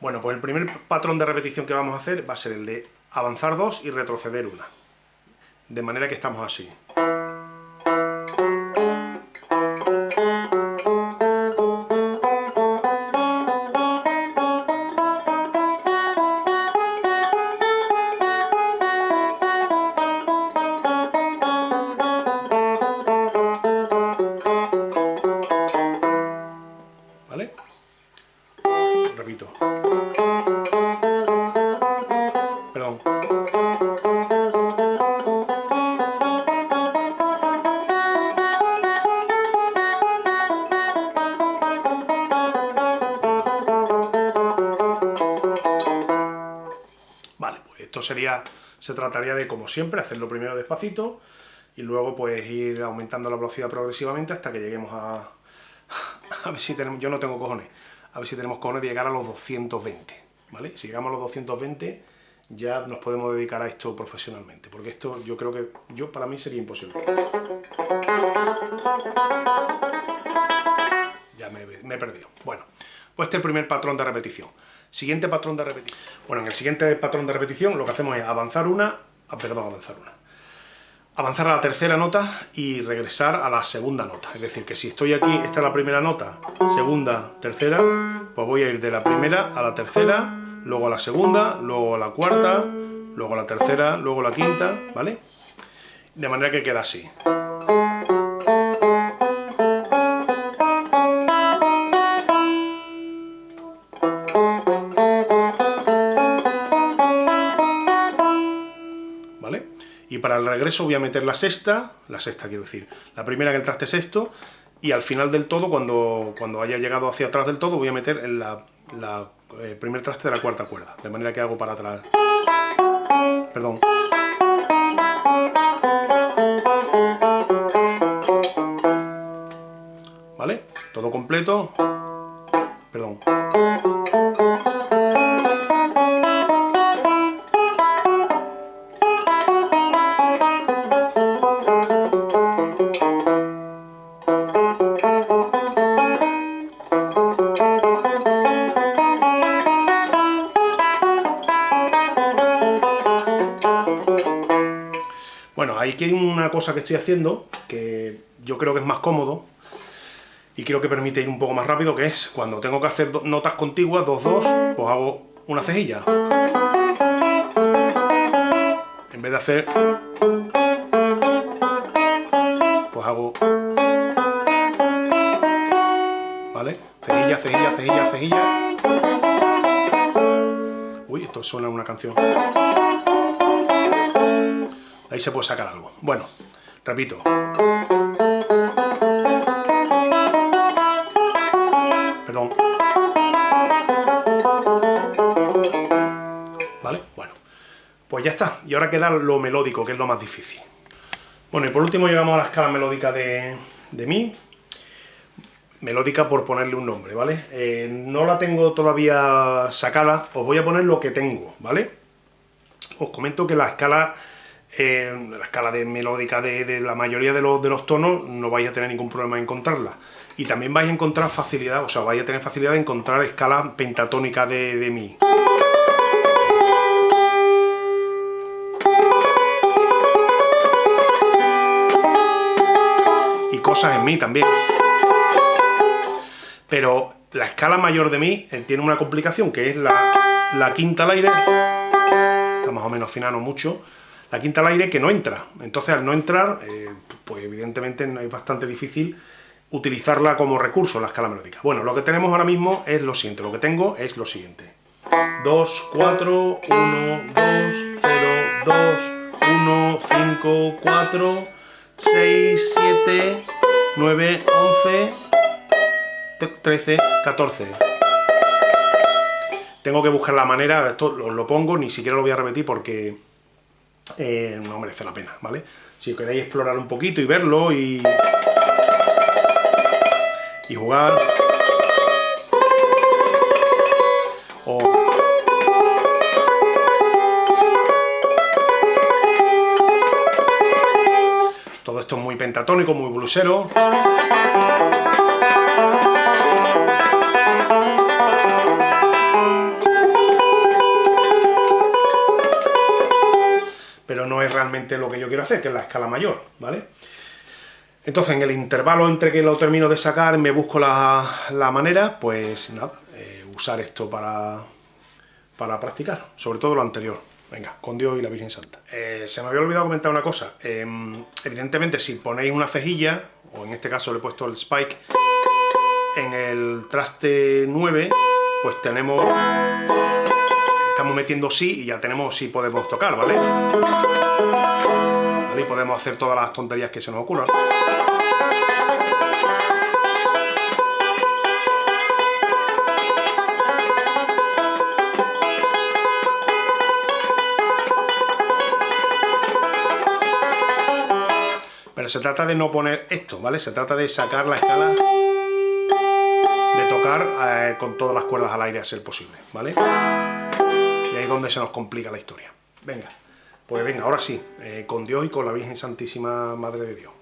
Bueno, pues el primer patrón de repetición que vamos a hacer va a ser el de avanzar dos y retroceder una. De manera que estamos así. Sería, se trataría de, como siempre, hacerlo primero despacito y luego pues ir aumentando la velocidad progresivamente hasta que lleguemos a... a ver si tenemos... yo no tengo cojones, a ver si tenemos cojones de llegar a los 220, ¿vale? Si llegamos a los 220 ya nos podemos dedicar a esto profesionalmente, porque esto yo creo que yo para mí sería imposible. Ya me he perdido. Bueno, pues este es el primer patrón de repetición. Siguiente patrón de repetición. Bueno, en el siguiente patrón de repetición lo que hacemos es avanzar una, ah, perdón, avanzar una. Avanzar a la tercera nota y regresar a la segunda nota. Es decir, que si estoy aquí, esta es la primera nota, segunda, tercera, pues voy a ir de la primera a la tercera, luego a la segunda, luego a la cuarta, luego a la tercera, luego a la quinta, ¿vale? De manera que queda así. Y para el regreso voy a meter la sexta, la sexta quiero decir, la primera en el traste sexto, y al final del todo, cuando, cuando haya llegado hacia atrás del todo, voy a meter en la, la eh, primer traste de la cuarta cuerda, de manera que hago para atrás. Perdón. ¿Vale? Todo completo. Perdón. Aquí hay una cosa que estoy haciendo que yo creo que es más cómodo y creo que permite ir un poco más rápido, que es cuando tengo que hacer notas contiguas, dos, dos, pues hago una cejilla. En vez de hacer... Pues hago... ¿Vale? Cejilla, cejilla, cejilla, cejilla. Uy, esto suena una canción. Ahí se puede sacar algo. Bueno, repito. Perdón. ¿Vale? Bueno. Pues ya está. Y ahora queda lo melódico, que es lo más difícil. Bueno, y por último llegamos a la escala melódica de, de Mi. Melódica por ponerle un nombre, ¿vale? Eh, no la tengo todavía sacada, os voy a poner lo que tengo, ¿vale? Os comento que la escala la escala de melódica de, la mayoría de los, tonos no vais a tener ningún problema en encontrarla. Y también vais a encontrar facilidad, o sea, vais a tener facilidad de encontrar escalas pentatónicas de, de Mi. Y cosas en Mi también. Pero la escala mayor de Mi eh, tiene una complicación, que es la, la quinta al aire, está más o menos fina, no mucho, la quinta al aire que no entra. Entonces al no entrar, eh, pues evidentemente es bastante difícil utilizarla como recurso, la escala melódica. Bueno, lo que tenemos ahora mismo es lo siguiente, lo que tengo es lo siguiente. 2, 4, 1, 2, 0, 2, 1, 5, 4, 6, 7, 9, 11, 13, 14. Tengo que buscar la manera, esto lo pongo, ni siquiera lo voy a repetir porque eh, no merece la pena, ¿vale? Si queréis explorar un poquito y verlo y, y jugar... Todo esto es muy pentatónico, muy blusero. Lo que yo quiero hacer, que es la escala mayor, ¿vale? Entonces, en el intervalo entre que lo termino de sacar, me busco la, manera, pues nada, eh, usar esto para, para practicar, sobre todo lo anterior. Venga, con Dios y la Virgen Santa. Eh, se me había olvidado comentar una cosa. Em, evidentemente, si ponéis una cejilla, o en este caso le he puesto el spike, en el traste 9, pues tenemos... Estamos metiendo sí y ya tenemos sí podemos tocar, ¿vale? ¿vale? Y podemos hacer todas las tonterías que se nos ocurran. se trata de no poner esto, ¿vale? Se trata de sacar la escala, de tocar eh, con todas las cuerdas al aire a ser posible, ¿vale? Es donde se nos complica la historia. Venga, pues venga, ahora sí, eh, con Dios y con la Virgen Santísima Madre de Dios.